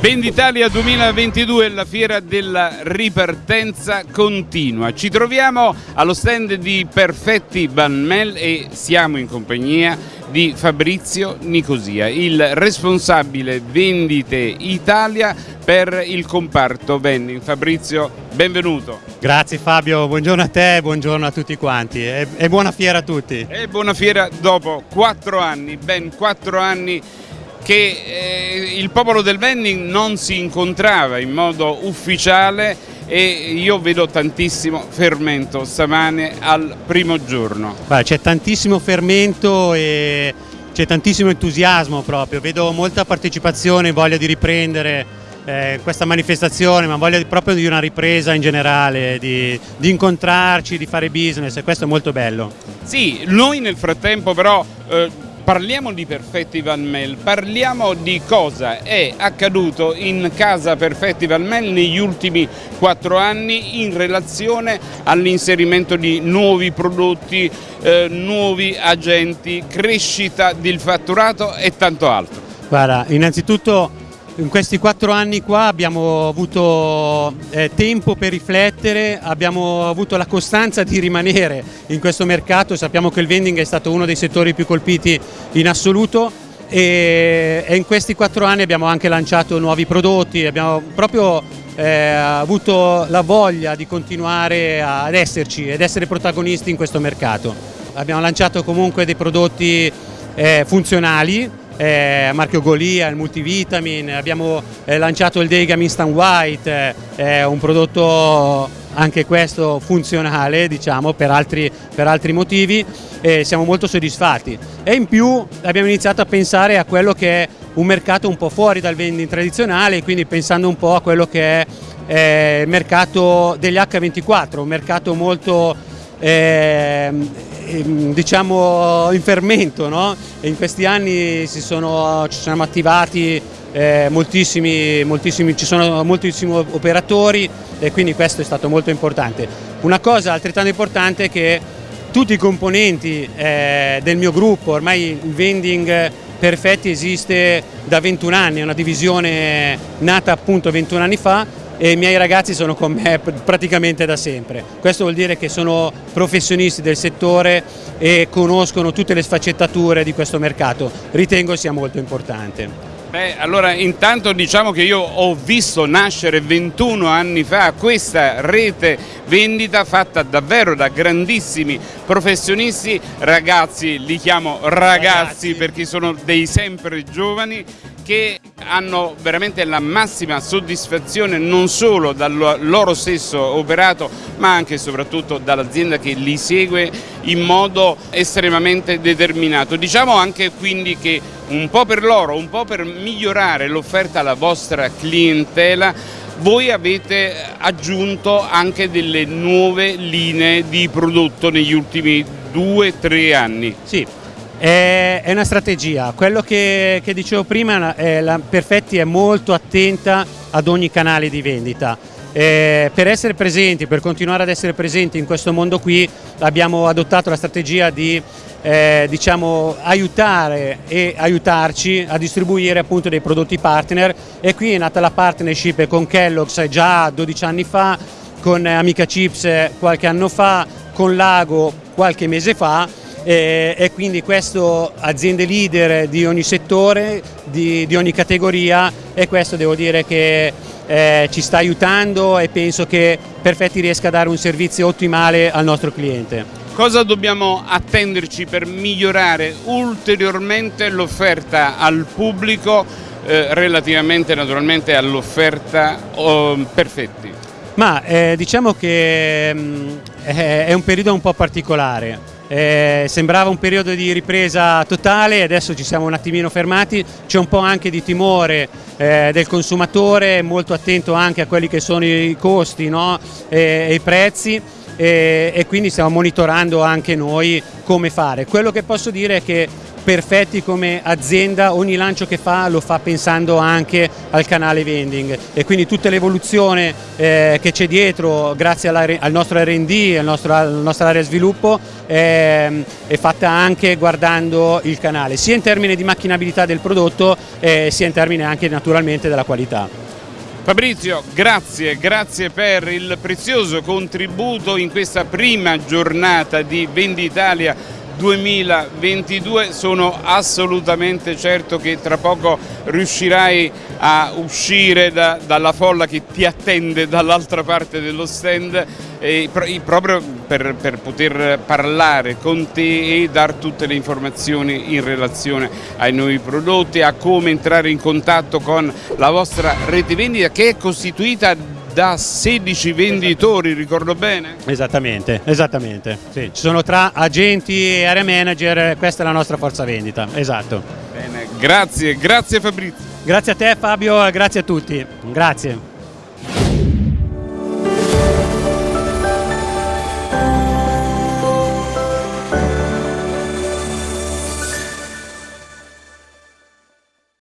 Venditalia 2022 la fiera della ripartenza continua. Ci troviamo allo stand di Perfetti Van Mel e siamo in compagnia di Fabrizio Nicosia, il responsabile vendite Italia per il comparto vending. Fabrizio, benvenuto. Grazie Fabio, buongiorno a te, buongiorno a tutti quanti e, e buona fiera a tutti. E buona fiera dopo quattro anni, ben quattro anni che eh, il popolo del vending non si incontrava in modo ufficiale e io vedo tantissimo fermento stamane al primo giorno. C'è tantissimo fermento e c'è tantissimo entusiasmo proprio, vedo molta partecipazione, voglia di riprendere eh, questa manifestazione, ma voglia proprio di una ripresa in generale, di, di, incontrarci, di fare business e questo è molto bello. Sì, noi nel frattempo però eh, Parliamo di Perfetti Van Mel, parliamo di cosa è accaduto in casa Perfetti Van Mel negli ultimi quattro anni in relazione all'inserimento di nuovi prodotti, eh, nuovi agenti, crescita del fatturato e tanto altro. Guarda, innanzitutto in questi quattro anni qua abbiamo avuto eh, tempo per riflettere, abbiamo avuto la costanza di rimanere in questo mercato, sappiamo che il vending è stato uno dei settori più colpiti in assoluto e, e in questi quattro anni abbiamo anche lanciato nuovi prodotti, abbiamo proprio eh, avuto la voglia di continuare ad esserci ed essere protagonisti in questo mercato. Abbiamo lanciato comunque dei prodotti eh, funzionali eh, marchio Golia, il multivitamin, abbiamo eh, lanciato il Degam Instant White, eh, un prodotto anche questo funzionale diciamo, per, altri, per altri motivi e siamo molto soddisfatti. E in più abbiamo iniziato a pensare a quello che è un mercato un po' fuori dal vending tradizionale quindi pensando un po' a quello che è eh, il mercato degli H24, un mercato molto eh, diciamo in fermento, no? in questi anni sono, ci siamo attivati eh, moltissimi, moltissimi, ci sono moltissimi operatori e quindi questo è stato molto importante. Una cosa altrettanto importante è che tutti i componenti eh, del mio gruppo, ormai il vending Perfetti esiste da 21 anni, è una divisione nata appunto 21 anni fa e i miei ragazzi sono con me praticamente da sempre. Questo vuol dire che sono professionisti del settore e conoscono tutte le sfaccettature di questo mercato. Ritengo sia molto importante. Beh, allora intanto diciamo che io ho visto nascere 21 anni fa questa rete vendita fatta davvero da grandissimi professionisti, ragazzi, li chiamo ragazzi, ragazzi. perché sono dei sempre giovani che hanno veramente la massima soddisfazione non solo dal loro stesso operato ma anche e soprattutto dall'azienda che li segue in modo estremamente determinato. Diciamo anche quindi che un po' per loro, un po' per migliorare l'offerta alla vostra clientela voi avete aggiunto anche delle nuove linee di prodotto negli ultimi due o tre anni. Sì, è, una strategia, quello che, che dicevo prima, è la Perfetti è molto attenta ad ogni canale di vendita. Eh, per essere presenti, per continuare ad essere presenti in questo mondo qui abbiamo adottato la strategia di eh, diciamo, aiutare e aiutarci a distribuire appunto dei prodotti partner. E qui è nata la partnership con Kellogg's già 12 anni fa, con Amica Chips qualche anno fa, con Lago qualche mese fa e, e quindi questo aziende leader di ogni settore, di, di ogni categoria e questo devo dire che eh, ci sta aiutando e penso che Perfetti riesca a dare un servizio ottimale al nostro cliente. Cosa dobbiamo attenderci per migliorare ulteriormente l'offerta al pubblico eh, relativamente naturalmente all'offerta oh, Perfetti? Ma eh, diciamo che mh, mm, è un periodo un po' particolare eh, sembrava un periodo di ripresa totale, adesso ci siamo un attimino fermati, c'è un po' anche di timore eh, del consumatore, molto attento anche a quelli che sono i costi no? e, e, i prezzi e, e quindi stiamo monitorando anche noi come fare. Quello che posso dire è che perfetti come azienda, ogni lancio che fa lo fa pensando anche al canale vending e quindi tutta l'evoluzione eh, che c'è dietro grazie al nostro R&D, alla nostra area sviluppo eh, è fatta anche guardando il canale, sia in termini di macchinabilità del prodotto eh, sia in termini anche naturalmente della qualità. Fabrizio, grazie, grazie per il prezioso contributo in questa prima giornata di Venditalia 2022 sono assolutamente certo che tra poco riuscirai a uscire da, dalla folla che ti attende dall'altra parte dello stand. Eh, proprio per, per, poter parlare con te e dar tutte le informazioni in relazione ai nuovi prodotti, a come entrare in contatto con la vostra rete vendita che è costituita da 16 venditori, ricordo bene? Esattamente, esattamente. Sì. Ci sono tra agenti e area manager, questa è la nostra forza vendita, esatto. Bene, grazie, grazie Fabrizio. Grazie a te Fabio, grazie a tutti, grazie.